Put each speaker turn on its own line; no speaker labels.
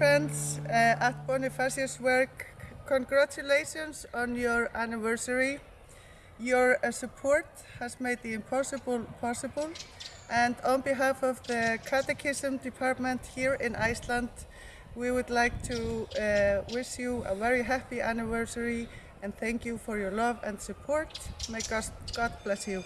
friends uh, at Bonifatiuswerk, congratulations on your anniversary. Your uh, support has made the impossible possible. And on behalf of the Catechism Department here in Iceland, we would like to uh, wish you a very happy anniversary and thank you for your love and support. May God, God bless you.